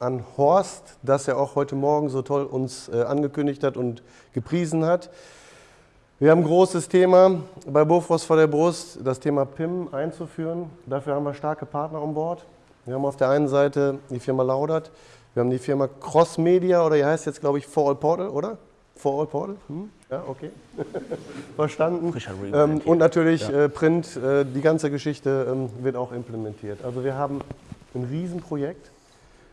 an Horst, dass er auch heute Morgen so toll uns äh, angekündigt hat und gepriesen hat. Wir haben ein großes Thema bei Bofrost vor der Brust, das Thema PIM einzuführen. Dafür haben wir starke Partner an Bord. Wir haben auf der einen Seite die Firma Laudert, wir haben die Firma Cross Media oder die heißt jetzt glaube ich For All Portal, oder? For All Portal? Hm? Ja, okay. Verstanden. Ähm, und natürlich ja. äh, Print, äh, die ganze Geschichte ähm, wird auch implementiert. Also wir haben ein Riesenprojekt.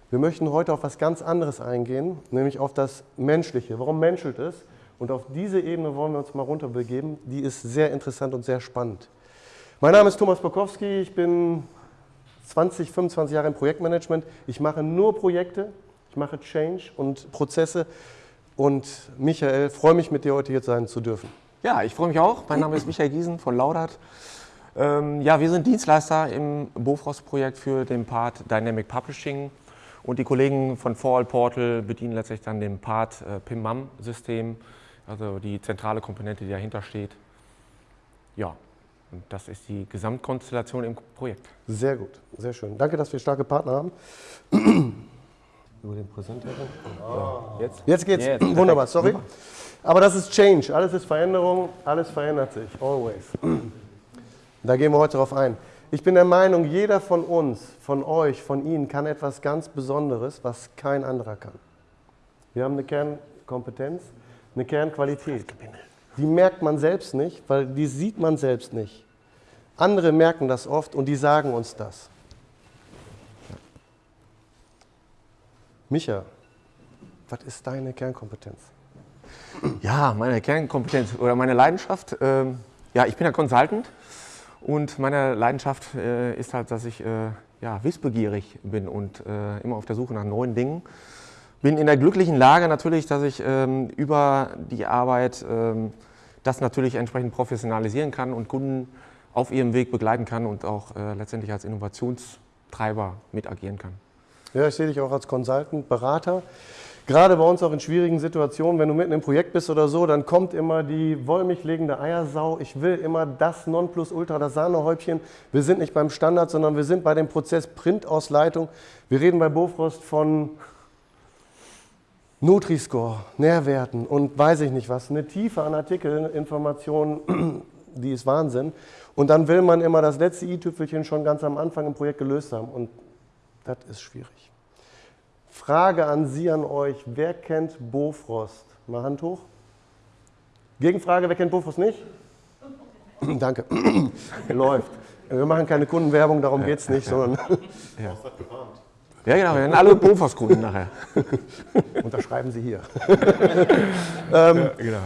Wir möchten heute auf was ganz anderes eingehen, nämlich auf das Menschliche. Warum menschelt es? Und auf diese Ebene wollen wir uns mal runterbegeben. Die ist sehr interessant und sehr spannend. Mein Name ist Thomas Bokowski. Ich bin 20, 25 Jahre im Projektmanagement. Ich mache nur Projekte. Ich mache Change und Prozesse. Und Michael, freue mich, mit dir heute hier sein zu dürfen. Ja, ich freue mich auch. Mein Name ist Michael Giesen von Laudert. Ähm, ja, wir sind Dienstleister im Bofrost-Projekt für den Part Dynamic Publishing. Und die Kollegen von For All Portal bedienen letztlich dann den Part äh, PIM-MAM-System, also die zentrale Komponente, die dahinter steht. Ja, und das ist die Gesamtkonstellation im Projekt. Sehr gut, sehr schön. Danke, dass wir starke Partner haben. Über den Präsenter. Oh. Jetzt? Jetzt geht's. Jetzt. Wunderbar, sorry. Aber das ist Change. Alles ist Veränderung, alles verändert sich. Always. Da gehen wir heute drauf ein. Ich bin der Meinung, jeder von uns, von euch, von Ihnen kann etwas ganz Besonderes, was kein anderer kann. Wir haben eine Kernkompetenz, eine Kernqualität. Die merkt man selbst nicht, weil die sieht man selbst nicht. Andere merken das oft und die sagen uns das. Micha, was ist deine Kernkompetenz? Ja, meine Kernkompetenz oder meine Leidenschaft. Äh, ja, ich bin ja Consultant und meine Leidenschaft äh, ist halt, dass ich äh, ja, wissbegierig bin und äh, immer auf der Suche nach neuen Dingen. Bin in der glücklichen Lage natürlich, dass ich ähm, über die Arbeit ähm, das natürlich entsprechend professionalisieren kann und Kunden auf ihrem Weg begleiten kann und auch äh, letztendlich als Innovationstreiber mit agieren kann. Ja, ich sehe dich auch als Consultant, Berater. Gerade bei uns auch in schwierigen Situationen, wenn du mitten im Projekt bist oder so, dann kommt immer die wollmilchlegende Eiersau. Ich will immer das Nonplusultra, das Sahnehäubchen. Wir sind nicht beim Standard, sondern wir sind bei dem Prozess Printausleitung. Wir reden bei Bofrost von Nutri-Score, Nährwerten und weiß ich nicht was. Eine Tiefe an Artikelinformationen, die ist Wahnsinn. Und dann will man immer das letzte i-Tüpfelchen schon ganz am Anfang im Projekt gelöst haben. Und das ist schwierig. Frage an Sie, an euch. Wer kennt Bofrost? Mal Hand hoch. Gegenfrage, wer kennt Bofrost nicht? Danke. Läuft. Wir machen keine Kundenwerbung, darum geht es nicht, sondern. Ja. ja, genau, wir haben alle Bofrost-Kunden nachher. Unterschreiben Sie hier. ähm, ja, genau.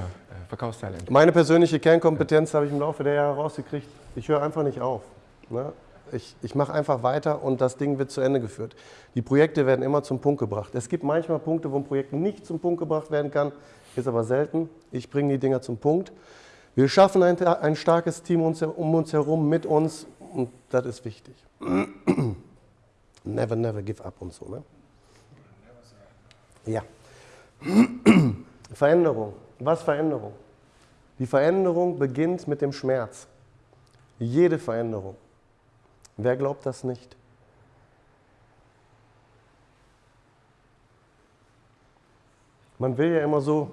Verkaufstalent. Meine persönliche Kernkompetenz habe ich im Laufe der Jahre rausgekriegt. Ich höre einfach nicht auf. Ne? Ich, ich mache einfach weiter und das Ding wird zu Ende geführt. Die Projekte werden immer zum Punkt gebracht. Es gibt manchmal Punkte, wo ein Projekt nicht zum Punkt gebracht werden kann, ist aber selten. Ich bringe die Dinger zum Punkt. Wir schaffen ein, ein starkes Team um uns herum, mit uns und das ist wichtig. never, never give up und so. Ne? Ja. Veränderung. Was Veränderung? Die Veränderung beginnt mit dem Schmerz. Jede Veränderung. Wer glaubt das nicht? Man will ja immer so.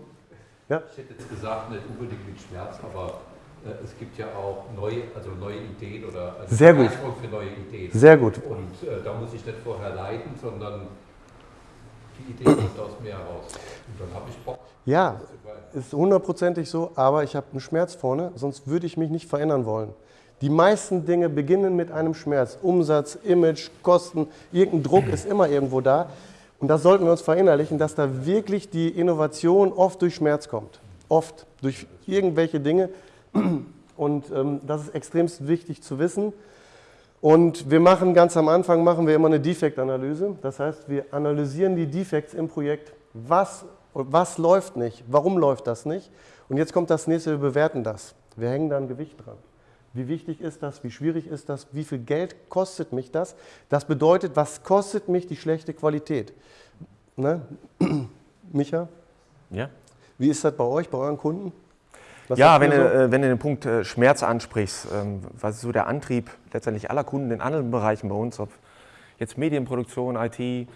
Ja? Ich hätte jetzt gesagt, nicht unbedingt mit Schmerz, aber äh, es gibt ja auch neue, also neue Ideen oder also Sehr gut. für neue Ideen. Sehr gut. Und äh, da muss ich nicht vorher leiden, sondern die Idee kommt aus mir heraus. Und dann habe ich Bock. Ja, ist hundertprozentig so, aber ich habe einen Schmerz vorne, sonst würde ich mich nicht verändern wollen. Die meisten Dinge beginnen mit einem Schmerz. Umsatz, Image, Kosten, irgendein Druck ist immer irgendwo da. Und das sollten wir uns verinnerlichen, dass da wirklich die Innovation oft durch Schmerz kommt. Oft durch irgendwelche Dinge. Und ähm, das ist extrem wichtig zu wissen. Und wir machen ganz am Anfang machen wir immer eine Defektanalyse. Das heißt, wir analysieren die Defekte im Projekt. Was, was läuft nicht? Warum läuft das nicht? Und jetzt kommt das nächste, wir bewerten das. Wir hängen da ein Gewicht dran. Wie wichtig ist das? Wie schwierig ist das? Wie viel Geld kostet mich das? Das bedeutet, was kostet mich die schlechte Qualität? Ne? Micha? Ja. Wie ist das bei euch, bei euren Kunden? Was ja, wenn, so? du, äh, wenn du den Punkt äh, Schmerz ansprichst, ähm, was ist so der Antrieb letztendlich aller Kunden in anderen Bereichen bei uns, ob jetzt Medienproduktion, IT,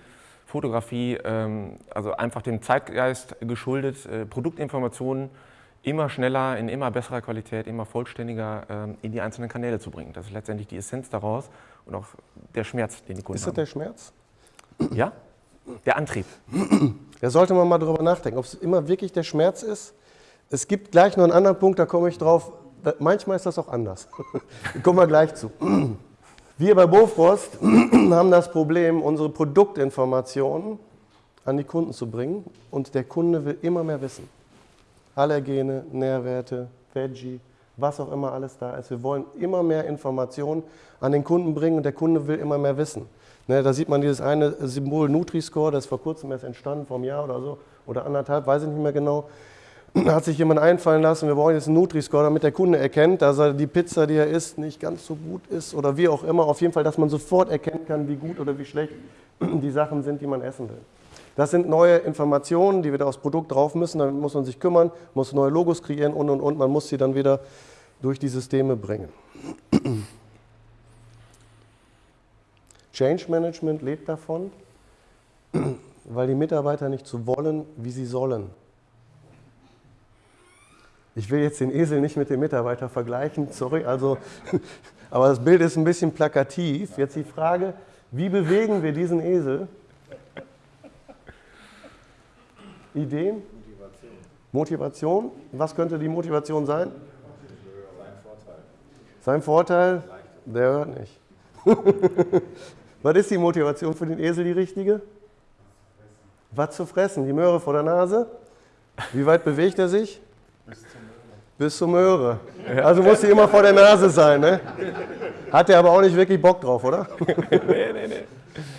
Fotografie, ähm, also einfach dem Zeitgeist geschuldet, äh, Produktinformationen immer schneller, in immer besserer Qualität, immer vollständiger ähm, in die einzelnen Kanäle zu bringen. Das ist letztendlich die Essenz daraus und auch der Schmerz, den die Kunden Ist das haben. der Schmerz? Ja, der Antrieb. Da sollte man mal drüber nachdenken, ob es immer wirklich der Schmerz ist. Es gibt gleich noch einen anderen Punkt, da komme ich drauf. Da, manchmal ist das auch anders. Da kommen wir gleich zu. Wir bei Bofrost haben das Problem, unsere Produktinformationen an die Kunden zu bringen und der Kunde will immer mehr wissen. Allergene, Nährwerte, Veggie, was auch immer alles da ist. Wir wollen immer mehr Informationen an den Kunden bringen und der Kunde will immer mehr wissen. Ne, da sieht man dieses eine Symbol Nutri-Score, das ist vor kurzem erst entstanden, vor einem Jahr oder so, oder anderthalb, weiß ich nicht mehr genau. Da hat sich jemand einfallen lassen, wir brauchen jetzt einen Nutri-Score, damit der Kunde erkennt, dass er die Pizza, die er isst, nicht ganz so gut ist oder wie auch immer. Auf jeden Fall, dass man sofort erkennen kann, wie gut oder wie schlecht die Sachen sind, die man essen will. Das sind neue Informationen, die wieder aufs Produkt drauf müssen. Damit muss man sich kümmern, muss neue Logos kreieren und und und. Man muss sie dann wieder durch die Systeme bringen. Change Management lebt davon, weil die Mitarbeiter nicht so wollen, wie sie sollen. Ich will jetzt den Esel nicht mit dem Mitarbeiter vergleichen, sorry, also, aber das Bild ist ein bisschen plakativ. Jetzt die Frage, wie bewegen wir diesen Esel? Ideen? Motivation. Motivation? Was könnte die Motivation sein? Sein Vorteil? Der hört nicht. Was ist die Motivation für den Esel die richtige? Was zu fressen? Die Möhre vor der Nase? Wie weit bewegt er sich? Bis zur Möhre. Also muss sie immer vor der Nase sein. Ne? Hat er aber auch nicht wirklich Bock drauf, oder? nee, nee, nee.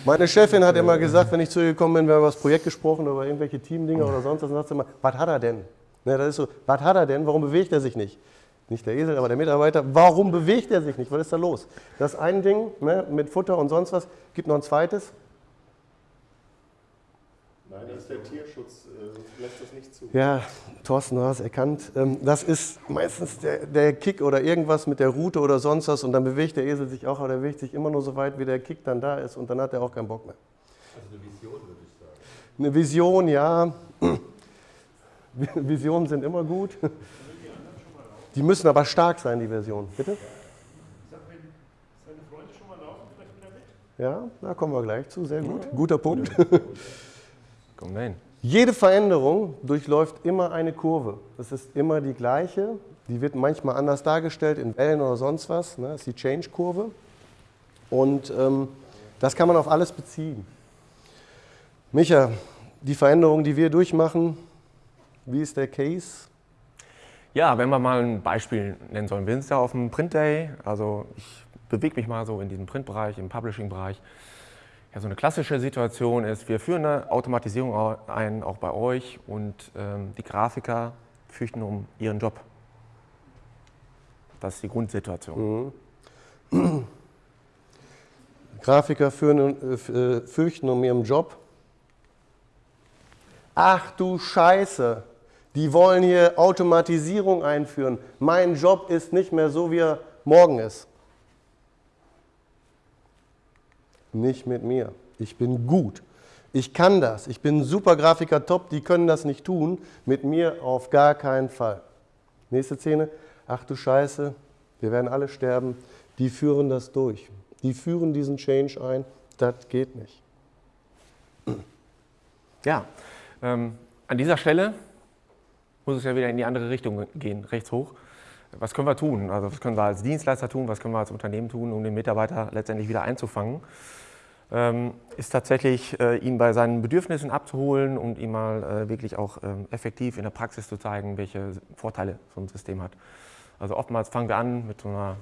Meine Chefin hat immer gesagt, wenn ich zu ihr gekommen bin, wir haben über das Projekt gesprochen, über irgendwelche Teamdinger oder sonst was, dann sagt sie immer, was hat er denn? Ne, das ist so, was hat er denn? Warum bewegt er sich nicht? Nicht der Esel, aber der Mitarbeiter. Warum bewegt er sich nicht? Was ist da los? Das ein Ding ne, mit Futter und sonst was. Gibt noch ein zweites. Nein, das ist der Tierschutz, äh, lässt das nicht zu. Ja, Thorsten, du hast erkannt. Ähm, das ist meistens der, der Kick oder irgendwas mit der Route oder sonst was und dann bewegt der Esel sich auch, aber der bewegt sich immer nur so weit, wie der Kick dann da ist und dann hat er auch keinen Bock mehr. Also eine Vision, würde ich sagen. Eine Vision, ja. Visionen sind immer gut. Die müssen aber stark sein, die Versionen. Bitte? Ja, da kommen wir gleich zu. Sehr gut. Guter Punkt. Dahin. Jede Veränderung durchläuft immer eine Kurve. Das ist immer die gleiche. Die wird manchmal anders dargestellt, in Wellen oder sonst was. Ne? Das ist die Change-Kurve. Und ähm, das kann man auf alles beziehen. Micha, die Veränderung, die wir durchmachen, wie ist der Case? Ja, wenn wir mal ein Beispiel nennen sollen. Wir sind ja auf dem Print Day, also ich bewege mich mal so in diesem Printbereich, im Publishing-Bereich. Ja, so eine klassische Situation ist, wir führen eine Automatisierung ein, auch bei euch, und ähm, die Grafiker fürchten um ihren Job. Das ist die Grundsituation. Mhm. Grafiker führen, äh, fürchten um ihren Job. Ach du Scheiße, die wollen hier Automatisierung einführen. Mein Job ist nicht mehr so, wie er morgen ist. Nicht mit mir. Ich bin gut. Ich kann das. Ich bin super Grafiker, top. Die können das nicht tun. Mit mir auf gar keinen Fall. Nächste Szene. Ach du Scheiße, wir werden alle sterben. Die führen das durch. Die führen diesen Change ein. Das geht nicht. Ja, ähm, an dieser Stelle muss es ja wieder in die andere Richtung gehen, rechts hoch. Was können wir tun? Also was können wir als Dienstleister tun, was können wir als Unternehmen tun, um den Mitarbeiter letztendlich wieder einzufangen? Ähm, ist tatsächlich, äh, ihn bei seinen Bedürfnissen abzuholen und ihm mal äh, wirklich auch ähm, effektiv in der Praxis zu zeigen, welche Vorteile so ein System hat. Also oftmals fangen wir an mit so einer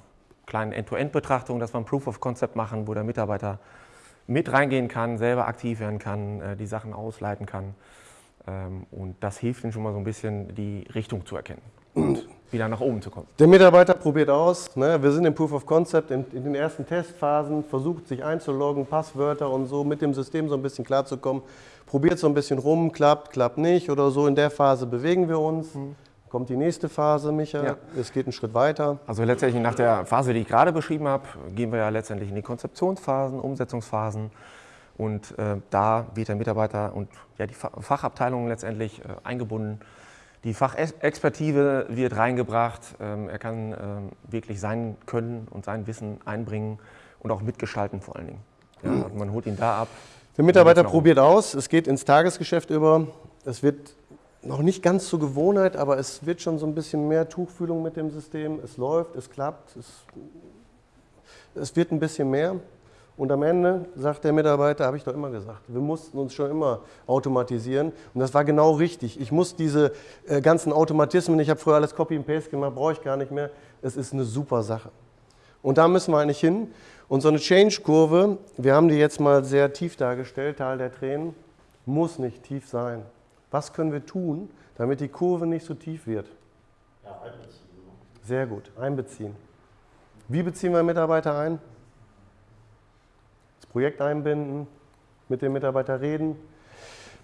kleinen End-to-End-Betrachtung, dass wir ein Proof of Concept machen, wo der Mitarbeiter mit reingehen kann, selber aktiv werden kann, äh, die Sachen ausleiten kann. Ähm, und das hilft ihm schon mal so ein bisschen, die Richtung zu erkennen und wieder nach oben zu kommen. Der Mitarbeiter probiert aus, ne? wir sind im Proof of Concept, in, in, den ersten Testphasen, versucht sich einzuloggen, Passwörter und so, mit dem System so ein bisschen klarzukommen, probiert so ein bisschen rum, klappt, klappt nicht oder so, in der Phase bewegen wir uns. Mhm. Kommt die nächste Phase, Micha, ja. es geht einen Schritt weiter. Also letztendlich nach der Phase, die ich gerade beschrieben habe, gehen wir ja letztendlich in die Konzeptionsphasen, Umsetzungsphasen Und äh, da wird der Mitarbeiter und ja, die Fachabteilung letztendlich äh, eingebunden. Die Fachexpertise wird reingebracht. Ähm, er kann ähm, wirklich sein Können und sein Wissen einbringen und auch mitgestalten vor allen Dingen. Ja, also man holt ihn da ab. Der Mitarbeiter probiert aus, es geht ins Tagesgeschäft über. Es wird noch nicht ganz zur Gewohnheit, aber es wird schon so ein bisschen mehr Tuchfühlung mit dem System. Es läuft, es klappt, es, es wird ein bisschen mehr. Und am Ende sagt der Mitarbeiter, habe ich doch immer gesagt, wir mussten uns schon immer automatisieren. Und das war genau richtig. Ich muss diese äh, ganzen Automatismen, ich habe früher alles Copy and Paste gemacht, brauche ich gar nicht mehr. Es ist eine super Sache. Und da müssen wir eigentlich hin. Und so eine Change-Kurve, wir haben die jetzt mal sehr tief dargestellt, Tal der Tränen, muss nicht tief sein. Was können wir tun, damit die Kurve nicht so tief wird? Ja, einbeziehen. Sehr gut, einbeziehen. Wie beziehen wir Mitarbeiter ein? Projekt einbinden, mit dem Mitarbeiter reden.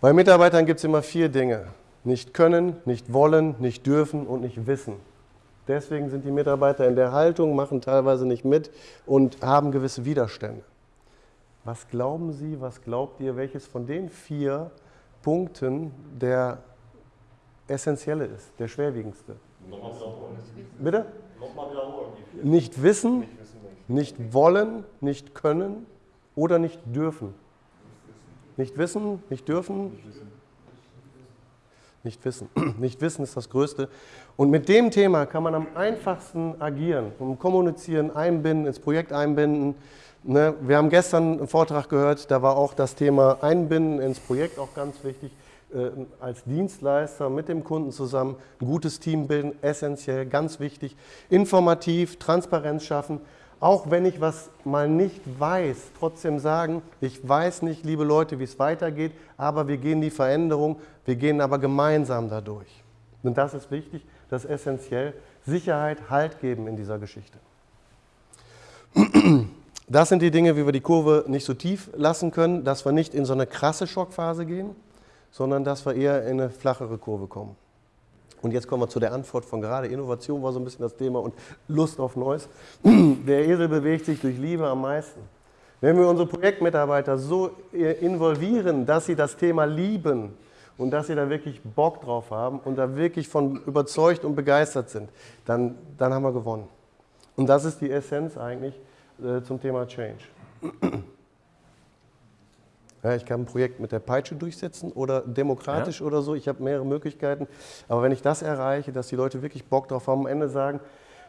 Bei Mitarbeitern gibt es immer vier Dinge. Nicht können, nicht wollen, nicht dürfen und nicht wissen. Deswegen sind die Mitarbeiter in der Haltung, machen teilweise nicht mit und haben gewisse Widerstände. Was glauben Sie, was glaubt ihr, welches von den vier Punkten der essentielle ist, der schwerwiegendste. Nochmal wiederholen. Bitte? Nochmal wiederholen. Nicht wissen, nicht, wissen nicht. nicht wollen, nicht können oder nicht dürfen. Nicht wissen, nicht dürfen. Nicht wissen. Nicht wissen ist das Größte. Und mit dem Thema kann man am einfachsten agieren, um kommunizieren, einbinden, ins Projekt einbinden. Ne, wir haben gestern einen Vortrag gehört, da war auch das Thema Einbinden ins Projekt auch ganz wichtig. Äh, als Dienstleister mit dem Kunden zusammen ein gutes Team bilden, essentiell, ganz wichtig. Informativ, Transparenz schaffen. Auch wenn ich was mal nicht weiß, trotzdem sagen, ich weiß nicht, liebe Leute, wie es weitergeht, aber wir gehen die Veränderung, wir gehen aber gemeinsam dadurch. Und das ist wichtig, das ist essentiell. Sicherheit, Halt geben in dieser Geschichte. Das sind die Dinge, wie wir die Kurve nicht so tief lassen können, dass wir nicht in so eine krasse Schockphase gehen, sondern dass wir eher in eine flachere Kurve kommen. Und jetzt kommen wir zu der Antwort von gerade. Innovation war so ein bisschen das Thema und Lust auf Neues. Der Esel bewegt sich durch Liebe am meisten. Wenn wir unsere Projektmitarbeiter so involvieren, dass sie das Thema lieben und dass sie da wirklich Bock drauf haben und da wirklich von überzeugt und begeistert sind, dann, dann haben wir gewonnen. Und das ist die Essenz eigentlich äh, zum Thema Change. Ja, ich kann ein Projekt mit der Peitsche durchsetzen oder demokratisch ja. oder so. Ich habe mehrere Möglichkeiten. Aber wenn ich das erreiche, dass die Leute wirklich Bock drauf haben, am Ende sagen,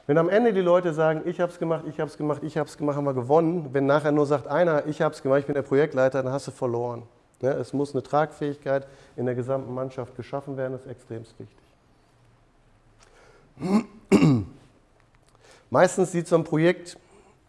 wenn am Ende die Leute sagen, ich habe es gemacht, ich habe es gemacht, ich habe es gemacht, haben wir gewonnen. Wenn nachher nur sagt einer, ich habe es gemacht, ich bin der Projektleiter, dann hast du verloren. Ja, es muss eine Tragfähigkeit in der gesamten Mannschaft geschaffen werden, das ist extrem wichtig. Meistens sieht so ein Projekt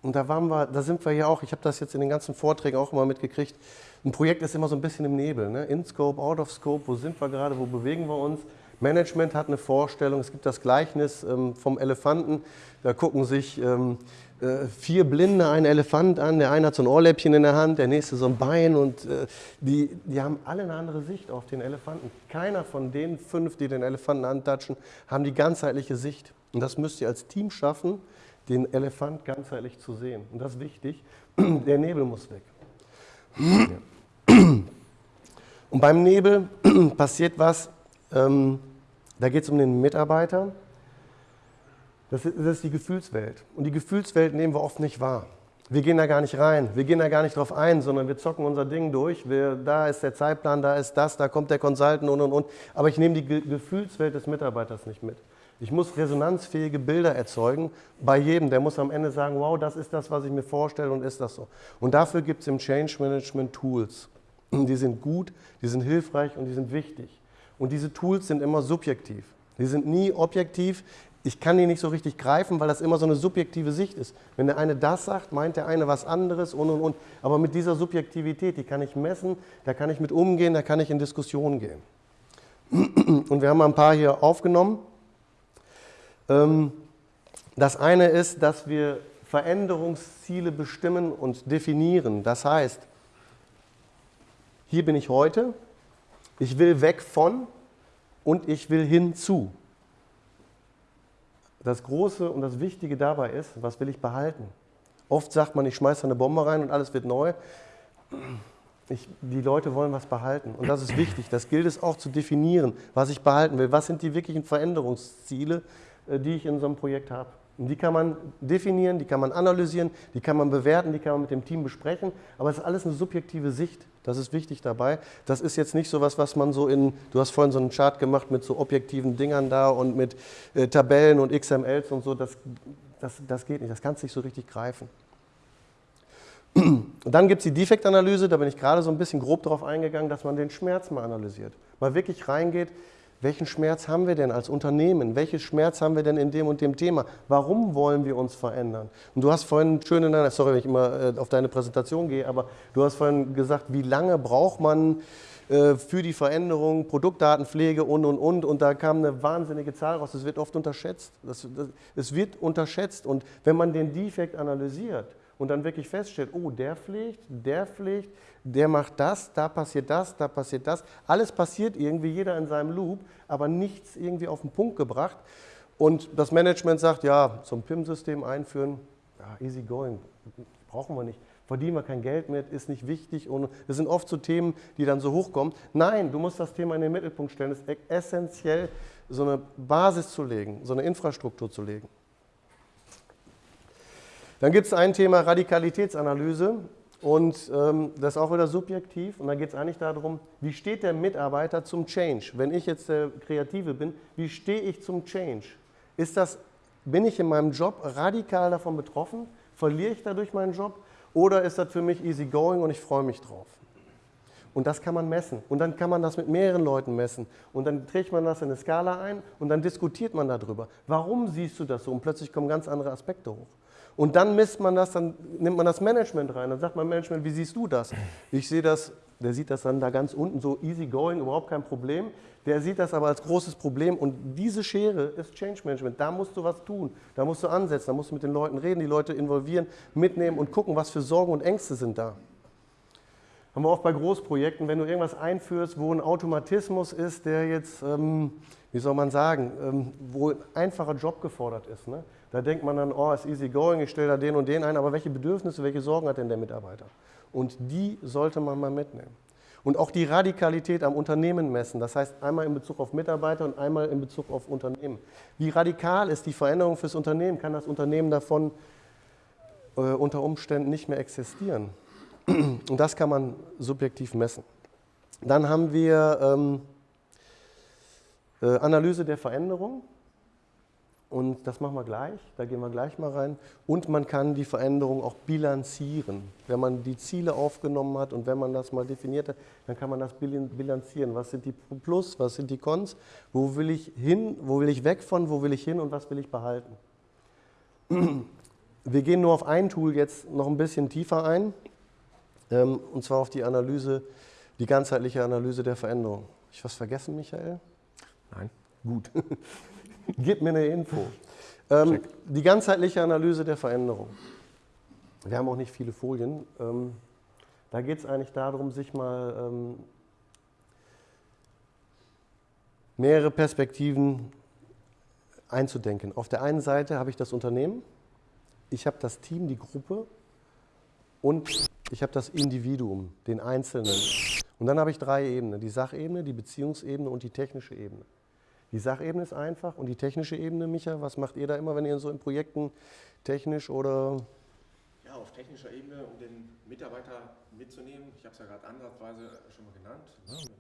und da, waren wir, da sind wir ja auch, ich habe das jetzt in den ganzen Vorträgen auch immer mitgekriegt, ein Projekt ist immer so ein bisschen im Nebel. Ne? In Scope, out of Scope, wo sind wir gerade, wo bewegen wir uns? Management hat eine Vorstellung, es gibt das Gleichnis ähm, vom Elefanten, da gucken sich ähm, äh, vier Blinde einen Elefant an, der eine hat so ein Ohrläppchen in der Hand, der nächste so ein Bein und äh, die, die haben alle eine andere Sicht auf den Elefanten. Keiner von den fünf, die den Elefanten antatschen, haben die ganzheitliche Sicht. Und das müsst ihr als Team schaffen, den Elefant ganzheitlich zu sehen. Und das ist wichtig. Der Nebel muss weg. Und beim Nebel passiert was, ähm, da geht es um den Mitarbeiter. Das ist, das ist die Gefühlswelt. Und die Gefühlswelt nehmen wir oft nicht wahr. Wir gehen da gar nicht rein, wir gehen da gar nicht drauf ein, sondern wir zocken unser Ding durch. Wir, da ist der Zeitplan, da ist das, da kommt der Consultant und und und. Aber ich nehme die Ge Gefühlswelt des Mitarbeiters nicht mit. Ich muss resonanzfähige Bilder erzeugen bei jedem. Der muss am Ende sagen, wow, das ist das, was ich mir vorstelle und ist das so. Und dafür gibt es im Change Management Tools. Die sind gut, die sind hilfreich und die sind wichtig. Und diese Tools sind immer subjektiv. Die sind nie objektiv. Ich kann die nicht so richtig greifen, weil das immer so eine subjektive Sicht ist. Wenn der eine das sagt, meint der eine was anderes und und und. Aber mit dieser Subjektivität, die kann ich messen, da kann ich mit umgehen, da kann ich in Diskussionen gehen. Und wir haben ein paar hier aufgenommen. Ähm, das eine ist, dass wir Veränderungsziele bestimmen und definieren. Das heißt, hier bin ich heute, ich will weg von und ich will hinzu. Das Große und das Wichtige dabei ist, was will ich behalten? Oft sagt man, ich schmeiße eine Bombe rein und alles wird neu. ich, die Leute wollen was behalten. Und das ist wichtig. Das gilt es auch zu definieren, was ich behalten will. Was sind die wirklichen Veränderungsziele, äh, die ich in so einem Projekt habe? Und die kann man definieren, die kann man analysieren, die kann man bewerten, die kann man mit dem Team besprechen. Aber es ist alles eine subjektive Sicht. Das ist wichtig dabei. Das ist jetzt nicht so was, was man so in, du hast vorhin so einen Chart gemacht mit so objektiven Dingern da und mit äh, Tabellen und XMLs und so. Das, das, das geht nicht. Das kannst du nicht so richtig greifen. Und dann gibt es die Defektanalyse, da bin ich gerade so ein bisschen grob darauf eingegangen, dass man den Schmerz mal analysiert. Mal wirklich reingeht, welchen Schmerz haben wir denn als Unternehmen? Welchen Schmerz haben wir denn in dem und dem Thema? Warum wollen wir uns verändern? Und du hast vorhin schön in deiner, sorry, wenn ich immer äh, auf deine Präsentation gehe, aber du hast vorhin gesagt, wie lange braucht man äh, für die Veränderung, Produktdatenpflege und, und, und. Und da kam eine wahnsinnige Zahl raus. Das wird oft unterschätzt. Das, das, es wird unterschätzt. Und wenn man den Defekt analysiert, und dann wirklich feststellt, oh, der pflegt, der pflegt, der macht das, da passiert das, da passiert das. Alles passiert irgendwie, jeder in seinem Loop, aber nichts irgendwie auf den Punkt gebracht. Und das Management sagt, ja, zum PIM-System einführen, ja, easy going, brauchen wir nicht. Verdienen wir kein Geld mit, ist nicht wichtig. Und das sind oft so Themen, die dann so hochkommen. Nein, du musst das Thema in den Mittelpunkt stellen. Es ist essentiell, so eine Basis zu legen, so eine Infrastruktur zu legen. Dann gibt es ein Thema Radikalitätsanalyse und ähm, das ist auch wieder subjektiv und da geht es eigentlich darum, wie steht der Mitarbeiter zum Change? Wenn ich jetzt der Kreative bin, wie stehe ich zum Change? Ist das, bin ich in meinem Job radikal davon betroffen? Verliere ich dadurch meinen Job? Oder ist das für mich easy going und ich freue mich drauf? Und das kann man messen. Und dann kann man das mit mehreren Leuten messen. Und dann trägt man das in eine Skala ein und dann diskutiert man darüber. Warum siehst du das so? Und plötzlich kommen ganz andere Aspekte hoch. Und dann misst man das, dann nimmt man das Management rein. Dann sagt man Management, wie siehst du das? Ich sehe das, der sieht das dann da ganz unten so easy going, überhaupt kein Problem. Der sieht das aber als großes Problem und diese Schere ist Change Management. Da musst du was tun, da musst du ansetzen, da musst du mit den Leuten reden, die Leute involvieren, mitnehmen und gucken, was für Sorgen und Ängste sind da. Haben wir oft bei Großprojekten, wenn du irgendwas einführst, wo ein Automatismus ist, der jetzt, ähm, wie soll man sagen, ähm, wo ein einfacher Job gefordert ist. Ne? Da denkt man dann, oh, ist easy going, ich stelle da den und den ein, aber welche Bedürfnisse, welche Sorgen hat denn der Mitarbeiter? Und die sollte man mal mitnehmen. Und auch die Radikalität am Unternehmen messen, das heißt einmal in Bezug auf Mitarbeiter und einmal in Bezug auf Unternehmen. Wie radikal ist die Veränderung fürs Unternehmen? Kann das Unternehmen davon äh, unter Umständen nicht mehr existieren? Und das kann man subjektiv messen. Dann haben wir ähm, äh, Analyse der Veränderung. Und das machen wir gleich, da gehen wir gleich mal rein. Und man kann die Veränderung auch bilanzieren. Wenn man die Ziele aufgenommen hat und wenn man das mal definiert hat, dann kann man das bilanzieren. Was sind die Plus, was sind die Cons, wo will ich hin, wo will ich weg von, wo will ich hin und was will ich behalten. Wir gehen nur auf ein Tool jetzt noch ein bisschen tiefer ein, und zwar auf die Analyse, die ganzheitliche Analyse der Veränderung. Habe ich was vergessen, Michael? Nein. Gut. Gib mir eine Info. Ähm, die ganzheitliche Analyse der Veränderung. Wir haben auch nicht viele Folien. Ähm, da geht es eigentlich darum, sich mal ähm, mehrere Perspektiven einzudenken. Auf der einen Seite habe ich das Unternehmen, ich habe das Team, die Gruppe und ich habe das Individuum, den Einzelnen. Und dann habe ich drei Ebenen, die Sachebene, die Beziehungsebene und die technische Ebene. Die Sachebene ist einfach und die technische Ebene, Micha, was macht ihr da immer, wenn ihr so in Projekten technisch oder? Ja, auf technischer Ebene, um den Mitarbeiter mitzunehmen. Ich habe es ja gerade ansatzweise schon mal genannt. Ne?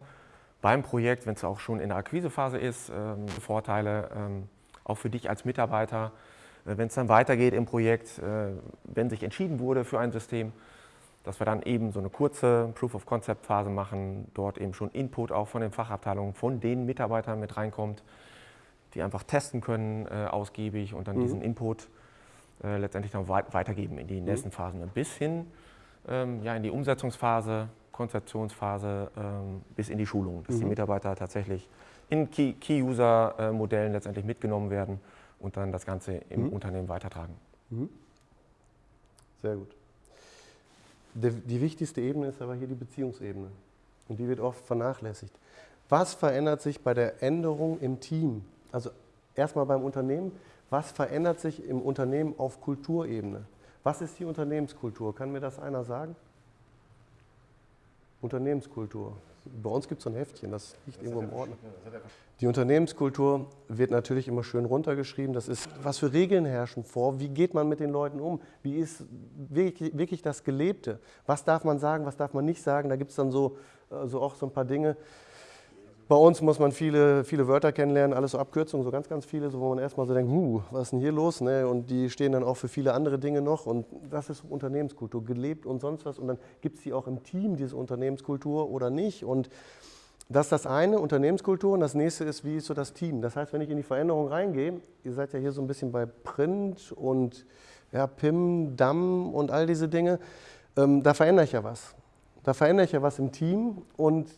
Beim Projekt, wenn es auch schon in der Akquisephase ist, ähm, Vorteile ähm, auch für dich als Mitarbeiter. Äh, wenn es dann weitergeht im Projekt, äh, wenn sich entschieden wurde für ein System, dass wir dann eben so eine kurze Proof-of-Concept-Phase machen, dort eben schon Input auch von den Fachabteilungen, von den Mitarbeitern mit reinkommt, die einfach testen können äh, ausgiebig und dann mhm. diesen Input äh, letztendlich dann weit weitergeben in die mhm. nächsten Phasen, bis hin ähm, ja, in die Umsetzungsphase, Konzeptionsphase ähm, bis in die Schulung, dass mhm. die Mitarbeiter tatsächlich in Key-User-Modellen letztendlich mitgenommen werden und dann das Ganze im mhm. Unternehmen weitertragen. Mhm. Sehr gut die wichtigste Ebene ist aber hier die Beziehungsebene. Und die wird oft vernachlässigt. Was verändert sich bei der Änderung im Team? Also erstmal beim Unternehmen. Was verändert sich im Unternehmen auf Kulturebene? Was ist die Unternehmenskultur? Kann mir das einer sagen? Unternehmenskultur. Bei uns gibt es so ein Heftchen, das liegt irgendwo im Ordner. Die Unternehmenskultur wird natürlich immer schön runtergeschrieben. Das ist, was für Regeln herrschen vor? Wie geht man mit den Leuten um? Wie ist wirklich, wirklich das Gelebte? Was darf man sagen, was darf man nicht sagen? Da gibt es dann so, also auch so ein paar Dinge. Bei uns muss man viele, viele Wörter kennenlernen, alles so Abkürzungen, so ganz, ganz viele, so, wo man erstmal so denkt, huh, was ist denn hier los? Ne? Und die stehen dann auch für viele andere Dinge noch. Und das ist Unternehmenskultur, gelebt und sonst was. Und dann gibt es die auch im Team, diese Unternehmenskultur oder nicht. Und das ist das eine, Unternehmenskultur. Und das nächste ist, wie ist so das Team? Das heißt, wenn ich in die Veränderung reingehe, ihr seid ja hier so ein bisschen bei Print und ja, PIM, DAM und all diese Dinge, ähm, da verändere ich ja was. Da verändere ich ja was im Team und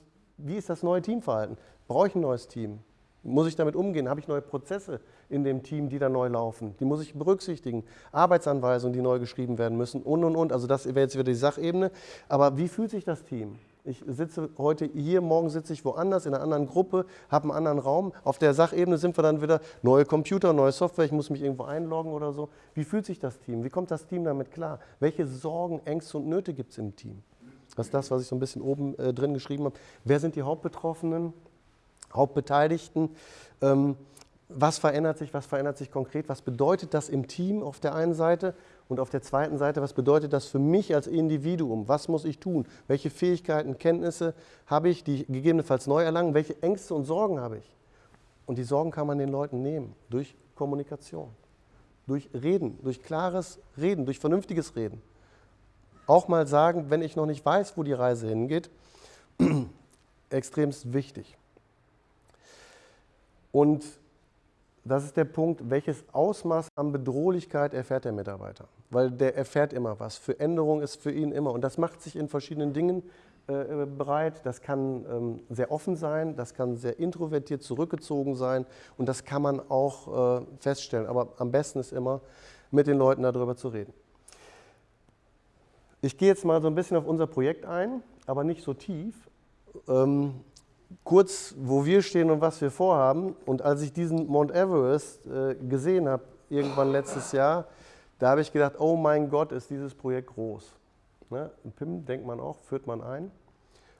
wie ist das neue Teamverhalten? Brauche ich ein neues Team? Muss ich damit umgehen? Habe ich neue Prozesse in dem Team, die da neu laufen? Die muss ich berücksichtigen. Arbeitsanweisungen, die neu geschrieben werden müssen und, und, und. Also das wäre jetzt wieder die Sachebene. Aber wie fühlt sich das Team? Ich sitze heute hier, morgen sitze ich woanders in einer anderen Gruppe, habe einen anderen Raum. Auf der Sachebene sind wir dann wieder neue Computer, neue Software, ich muss mich irgendwo einloggen oder so. Wie fühlt sich das Team? Wie kommt das Team damit klar? Welche Sorgen, Ängste und Nöte gibt es im Team? Das ist das, was ich so ein bisschen oben äh, drin geschrieben habe. Wer sind die Hauptbetroffenen, Hauptbeteiligten? Ähm, was verändert sich, was verändert sich konkret? Was bedeutet das im Team auf der einen Seite? Und auf der zweiten Seite, was bedeutet das für mich als Individuum? Was muss ich tun? Welche Fähigkeiten, Kenntnisse habe ich, die ich gegebenenfalls neu erlangen? Welche Ängste und Sorgen habe ich? Und die Sorgen kann man den Leuten nehmen durch Kommunikation, durch Reden, durch klares Reden, durch vernünftiges Reden auch mal sagen, wenn ich noch nicht weiß, wo die Reise hingeht, extremst wichtig. Und das ist der Punkt, welches Ausmaß an Bedrohlichkeit erfährt der Mitarbeiter. Weil der erfährt immer was. Für Änderung ist für ihn immer. Und das macht sich in verschiedenen Dingen äh, bereit. Das kann ähm, sehr offen sein, das kann sehr introvertiert zurückgezogen sein. Und das kann man auch äh, feststellen. Aber am besten ist immer, mit den Leuten darüber zu reden. Ich gehe jetzt mal so ein bisschen auf unser Projekt ein, aber nicht so tief. Ähm, kurz, wo wir stehen und was wir vorhaben. Und als ich diesen Mount Everest äh, gesehen habe, irgendwann letztes Jahr, da habe ich gedacht, oh mein Gott, ist dieses Projekt groß. Ne? PIM denkt man auch, führt man ein.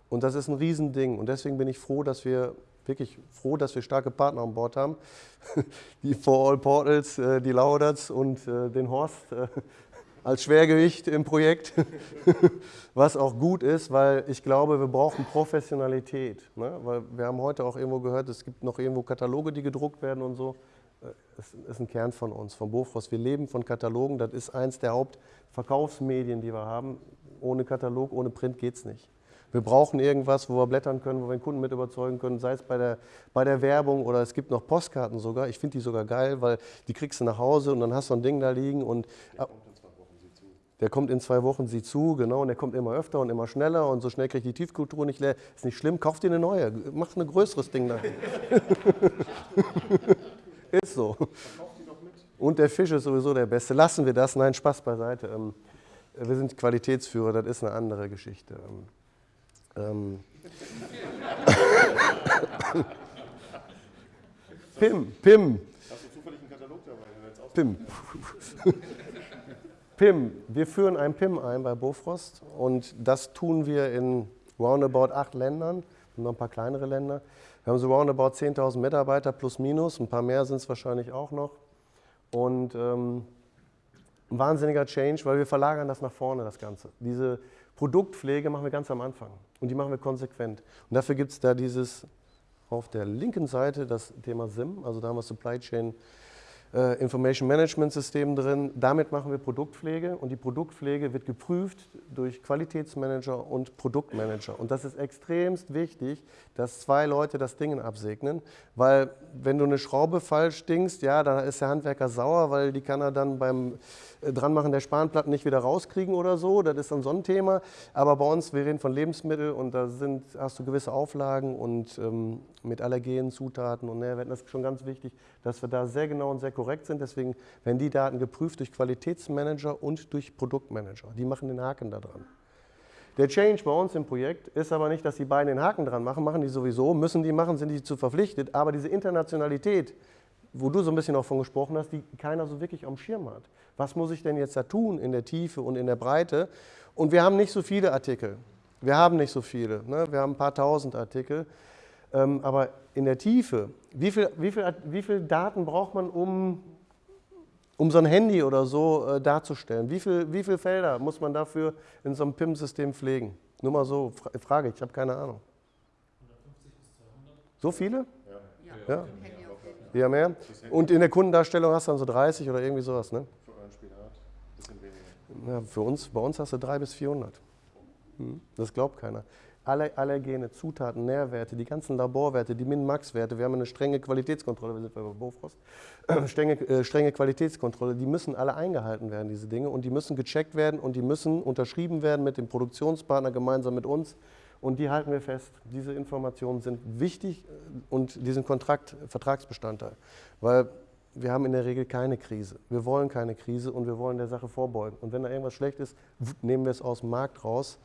Und das ist ein Riesending. Und deswegen bin ich froh, dass wir wirklich froh, dass wir starke Partner an Bord haben. Die For All Portals, äh, die Lauderts und äh, den Horst äh, als Schwergewicht im Projekt, was auch gut ist, weil ich glaube, wir brauchen Professionalität. Ne? Weil wir haben heute auch irgendwo gehört, es gibt noch irgendwo Kataloge, die gedruckt werden und so. Das äh, ist ein Kern von uns, von Bofrost. Wir leben von Katalogen, das ist eins der Hauptverkaufsmedien, die wir haben. Ohne Katalog, ohne Print geht es nicht. Wir brauchen irgendwas, wo wir blättern können, wo wir den Kunden mit überzeugen können, sei es bei der, bei der Werbung oder es gibt noch Postkarten sogar. Ich finde die sogar geil, weil die kriegst du nach Hause und dann hast du ein Ding da liegen und der kommt in zwei Wochen sie zu, genau, und der kommt immer öfter und immer schneller und so schnell kriegt die Tiefkultur nicht leer. Ist nicht schlimm, kauft dir eine neue, mach ein größeres Ding da. ist so. Und der Fisch ist sowieso der Beste. Lassen wir das, nein, Spaß beiseite. Ähm, wir sind Qualitätsführer, das ist eine andere Geschichte. Ähm, Pim, Pim. Hast du zufällig einen Katalog dabei? Pim. PIM. Wir führen ein PIM ein bei Bofrost und das tun wir in roundabout acht Ländern und noch ein paar kleinere Länder. Wir haben so roundabout 10.000 Mitarbeiter plus minus, ein paar mehr sind es wahrscheinlich auch noch. Und ähm, ein wahnsinniger Change, weil wir verlagern das nach vorne, das Ganze. Diese Produktpflege machen wir ganz am Anfang und die machen wir konsequent. Und dafür gibt es da dieses auf der linken Seite das Thema SIM, also da haben wir Supply Chain Information Management System drin. Damit machen wir Produktpflege und die Produktpflege wird geprüft durch Qualitätsmanager und Produktmanager. Und das ist extremst wichtig, dass zwei Leute das Ding absegnen, weil wenn du eine Schraube falsch dingst, ja, dann ist der Handwerker sauer, weil die kann er dann beim äh, Dranmachen der Spanplatten nicht wieder rauskriegen oder so. Das ist dann so ein Thema. Aber bei uns, wir reden von Lebensmitteln und da sind, hast du gewisse Auflagen und ähm, mit Allergenen, Zutaten und Nährwerten. Das ist schon ganz wichtig, dass wir da sehr genau und sehr korrekt sind. Deswegen werden die Daten geprüft durch Qualitätsmanager und durch Produktmanager. Die machen den Haken da dran. Der Change bei uns im Projekt ist aber nicht, dass die beiden den Haken dran machen, machen die sowieso, müssen die machen, sind die zu verpflichtet, aber diese Internationalität, wo du so ein bisschen auch von gesprochen hast, die keiner so wirklich am Schirm hat. Was muss ich denn jetzt da tun in der Tiefe und in der Breite? Und wir haben nicht so viele Artikel. Wir haben nicht so viele. Ne? Wir haben ein paar tausend Artikel. Ähm, aber in der Tiefe, wie viel, wie, viel, wie viel Daten braucht man, um, um so ein Handy oder so äh, darzustellen? Wie viele wie viel Felder muss man dafür in so einem PIM-System pflegen? Nur mal so, Fra Frage, ich habe keine Ahnung. 150 bis 200. So viele? Ja. ja. Ja, mehr. Und in der Kundendarstellung hast du dann so 30 oder irgendwie sowas, ne? Für ein Spinat, bisschen weniger. Ja, für uns, bei uns hast du 300 bis 400. Hm? Das glaubt keiner. Alle Allergene, Zutaten, Nährwerte, die ganzen Laborwerte, die Min-Max-Werte, wir haben eine strenge Qualitätskontrolle, wir sind bei Bofrost, strenge, äh, strenge Qualitätskontrolle, die müssen alle eingehalten werden, diese Dinge, und die müssen gecheckt werden und die müssen unterschrieben werden mit dem Produktionspartner gemeinsam mit uns. Und die halten wir fest. Diese Informationen sind wichtig äh, und die sind Kontrakt, Vertragsbestandteil. Weil wir haben in der Regel keine Krise. Wir wollen keine Krise und wir wollen der Sache vorbeugen. Und wenn da irgendwas schlecht ist, nehmen wir es aus dem Markt raus,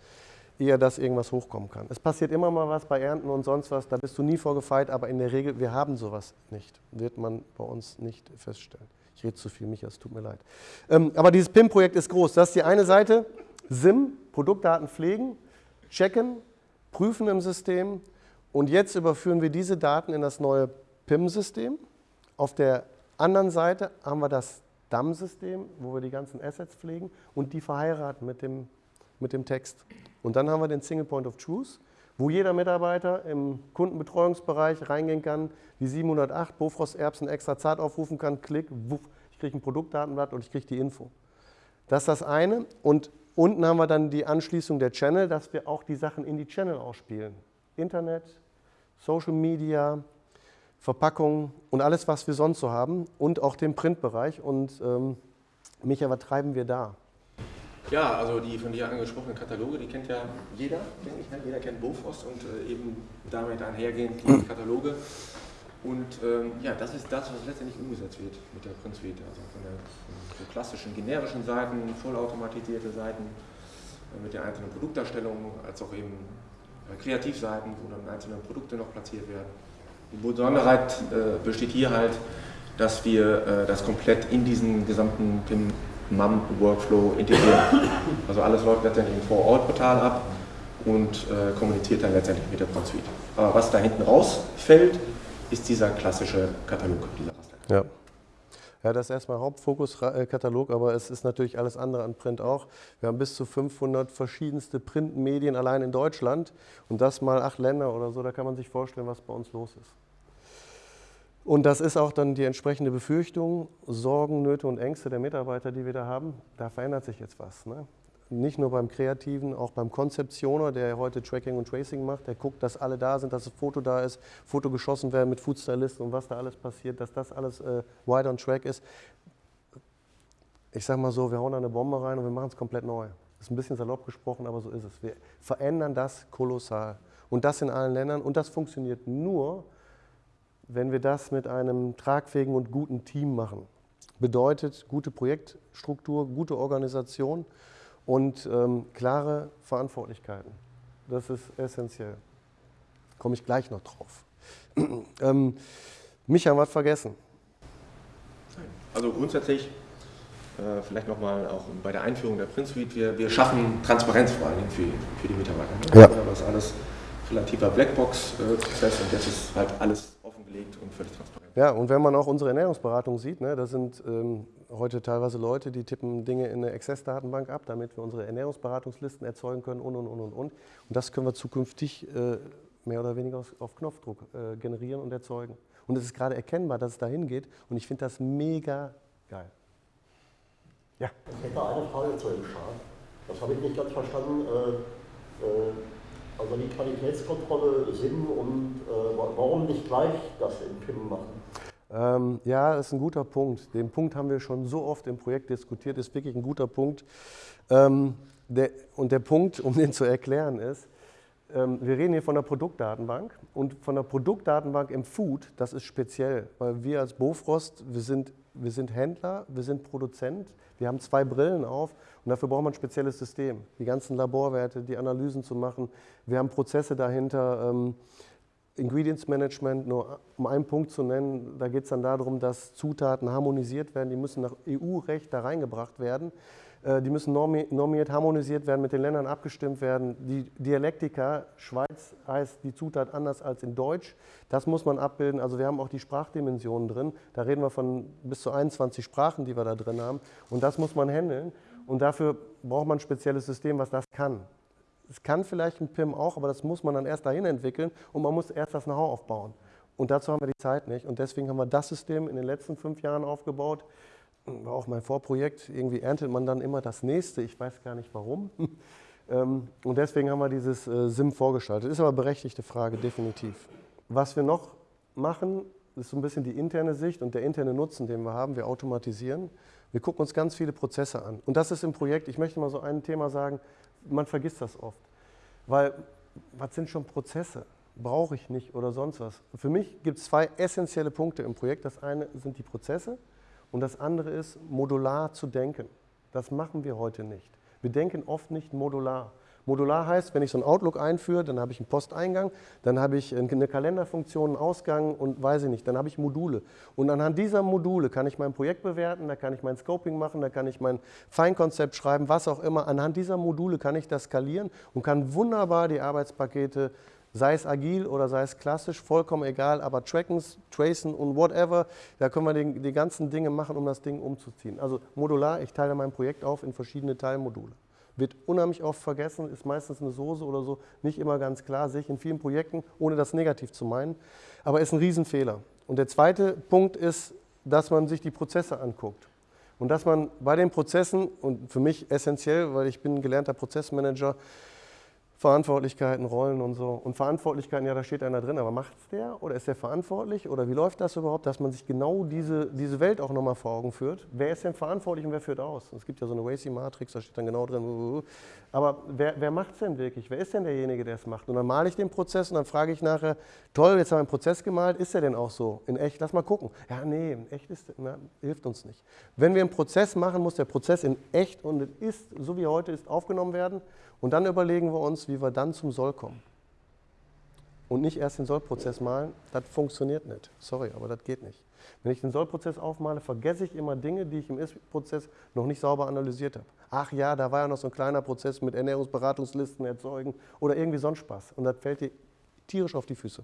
ehe dass irgendwas hochkommen kann. Es passiert immer mal was bei Ernten und sonst was, da bist du nie vorgefeit, aber in der Regel, wir haben sowas nicht. Wird man bei uns nicht feststellen. Ich rede zu viel, Micha, es tut mir leid. Ähm, aber dieses PIM-Projekt ist groß. Das ist die eine Seite, SIM, Produktdaten pflegen, checken, prüfen im System und jetzt überführen wir diese Daten in das neue PIM-System. Auf der anderen Seite haben wir das DAM-System, wo wir die ganzen Assets pflegen und die verheiraten mit dem, mit dem Text. Und dann haben wir den Single Point of Truth, wo jeder Mitarbeiter im Kundenbetreuungsbereich reingehen kann, die 708 Bofrost Erbsen extra zart aufrufen kann, klick, wuff, ich kriege ein Produktdatenblatt und ich kriege die Info. Das ist das eine. Und Unten haben wir dann die Anschließung der Channel, dass wir auch die Sachen in die Channel ausspielen. Internet, Social Media, Verpackung und alles, was wir sonst so haben und auch den Printbereich. Und ähm, Micha, was treiben wir da? Ja, also die von dir angesprochenen Kataloge, die kennt ja jeder, denke ich. Ne? Jeder kennt Bofrost und äh, eben damit einhergehend die Kataloge. Und ähm, ja, das ist das, was letztendlich umgesetzt wird mit der Print Suite. Also von der so klassischen generischen Seiten, vollautomatisierte Seiten äh, mit der einzelnen Produktdarstellung, als auch eben äh, Kreativseiten, wo dann einzelne Produkte noch platziert werden. Die Besonderheit äh, besteht hier halt, dass wir äh, das komplett in diesen gesamten MAM-Workflow integrieren. Also alles läuft letztendlich im Vor-Ort-Portal ab und äh, kommuniziert dann letztendlich mit der Print Suite. Aber was da hinten rausfällt, ist dieser klassische Katalog, dieser Ja. Ja, das ist erstmal Hauptfokus-Katalog, aber es ist natürlich alles andere an Print auch. Wir haben bis zu 500 verschiedenste Printmedien allein in Deutschland und das mal acht Länder oder so, da kann man sich vorstellen, was bei uns los ist. Und das ist auch dann die entsprechende Befürchtung, Sorgen, Nöte und Ängste der Mitarbeiter, die wir da haben. Da verändert sich jetzt was. Ne? nicht nur beim Kreativen, auch beim Konzeptioner, der heute Tracking und Tracing macht, der guckt, dass alle da sind, dass das Foto da ist, Foto geschossen werden mit Foodstylisten und was da alles passiert, dass das alles äh, wide on track ist. Ich sage mal so, wir hauen da eine Bombe rein und wir machen es komplett neu. Ist ein bisschen salopp gesprochen, aber so ist es. Wir verändern das kolossal. Und das in allen Ländern. Und das funktioniert nur, wenn wir das mit einem tragfähigen und guten Team machen. Bedeutet gute Projektstruktur, gute Organisation und ähm, klare Verantwortlichkeiten. Das ist essentiell. Komme ich gleich noch drauf. ähm, Micha, was vergessen? Also grundsätzlich, äh, vielleicht nochmal auch bei der Einführung der Print Suite, wir, wir schaffen Transparenz vor allem für, für die Mitarbeiter. Ne? Ja. Das ist alles relativer Blackbox-Prozess und jetzt ist halt alles offengelegt und völlig transparent. Ja, und wenn man auch unsere Ernährungsberatung sieht, ne, das sind ähm, heute teilweise Leute, die tippen Dinge in eine Access-Datenbank ab, damit wir unsere Ernährungsberatungslisten erzeugen können und, und, und, und, und. Und das können wir zukünftig äh, mehr oder weniger auf Knopfdruck äh, generieren und erzeugen. Und es ist gerade erkennbar, dass es dahin geht und ich finde das mega geil. Ja. Ich hätte eine Frage zu dem Chart. Das habe ich nicht ganz verstanden. Äh, äh, also die Qualitätskontrolle SIM und äh, warum nicht gleich das in PIM machen? Ähm, ja, das ist ein guter Punkt. Den Punkt haben wir schon so oft im Projekt diskutiert, ist wirklich ein guter Punkt. Ähm, der, und der Punkt, um den zu erklären, ist, ähm, wir reden hier von der Produktdatenbank und von der Produktdatenbank im Food, das ist speziell, weil wir als Bofrost, wir sind, wir sind Händler, wir sind Produzent, wir haben zwei Brillen auf und dafür braucht man ein spezielles System, die ganzen Laborwerte, die Analysen zu machen. Wir haben Prozesse dahinter, ähm, Ingredients Management, nur um einen Punkt zu nennen, da geht es dann darum, dass Zutaten harmonisiert werden, die müssen nach EU-Recht da reingebracht werden. Äh, die müssen normiert, harmonisiert werden, mit den Ländern abgestimmt werden. Die Dialektika, Schweiz heißt die Zutat anders als in Deutsch. Das muss man abbilden. Also wir haben auch die Sprachdimensionen drin. Da reden wir von bis zu 21 Sprachen, die wir da drin haben. Und das muss man handeln. Und dafür braucht man ein spezielles System, was das kann. Es kann vielleicht ein PIM auch, aber das muss man dann erst dahin entwickeln und man muss erst das Know-how aufbauen. Und dazu haben wir die Zeit nicht. Und deswegen haben wir das System in den letzten fünf Jahren aufgebaut war auch mein Vorprojekt, irgendwie erntet man dann immer das nächste, ich weiß gar nicht warum. Ähm, und deswegen haben wir dieses äh, SIM vorgeschaltet. Ist aber eine berechtigte Frage, definitiv. Was wir noch machen, ist so ein bisschen die interne Sicht und der interne Nutzen, den wir haben. Wir automatisieren. Wir gucken uns ganz viele Prozesse an. Und das ist im Projekt, ich möchte mal so ein Thema sagen, man vergisst das oft. Weil, was sind schon Prozesse? Brauche ich nicht oder sonst was. Für mich gibt es zwei essentielle Punkte im Projekt. Das eine sind die Prozesse und das andere ist, modular zu denken. Das machen wir heute nicht. Wir denken oft nicht modular. Modular heißt, wenn ich so ein Outlook einführe, dann habe ich einen Posteingang, dann habe ich eine Kalenderfunktion, einen Ausgang und weiß ich nicht, dann habe ich Module. Und anhand dieser Module kann ich mein Projekt bewerten, da kann ich mein Scoping machen, da kann ich mein Feinkonzept schreiben, was auch immer. Anhand dieser Module kann ich das skalieren und kann wunderbar die Arbeitspakete sei es agil oder sei es klassisch, vollkommen egal, aber tracken, tracen und whatever, da können wir die, die ganzen Dinge machen, um das Ding umzuziehen. Also modular, ich teile mein Projekt auf in verschiedene Teilmodule. Wird unheimlich oft vergessen, ist meistens eine Soße oder so, nicht immer ganz klar, sehe ich in vielen Projekten, ohne das negativ zu meinen, aber ist ein Riesenfehler. Und der zweite Punkt ist, dass man sich die Prozesse anguckt. Und dass man bei den Prozessen, und für mich essentiell, weil ich bin gelernter Prozessmanager, Verantwortlichkeiten, Rollen und so. Und Verantwortlichkeiten, ja, da steht einer drin, aber macht es der oder ist der verantwortlich oder wie läuft das überhaupt, dass man sich genau diese, diese Welt auch nochmal vor Augen führt. Wer ist denn verantwortlich und wer führt aus? Es gibt ja so eine Wacy-Matrix, da steht dann genau drin, aber wer, wer macht es denn wirklich? Wer ist denn derjenige, der es macht? Und dann male ich den Prozess und dann frage ich nachher, toll, jetzt haben wir einen Prozess gemalt, ist der denn auch so? In echt, lass mal gucken. Ja, nee, in echt ist, na, hilft uns nicht. Wenn wir einen Prozess machen, muss der Prozess in echt und ist, so wie er heute ist, aufgenommen werden. Und dann überlegen wir uns, wie wir dann zum Soll kommen. Und nicht erst den Sollprozess malen, das funktioniert nicht. Sorry, aber das geht nicht. Wenn ich den Sollprozess aufmale, vergesse ich immer Dinge, die ich im Ist-Prozess noch nicht sauber analysiert habe. Ach ja, da war ja noch so ein kleiner Prozess mit Ernährungsberatungslisten erzeugen oder irgendwie sonst Spaß. Und das fällt dir tierisch auf die Füße.